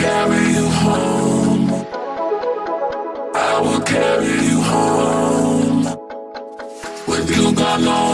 Carry you home. I will carry you home. With you, gone, no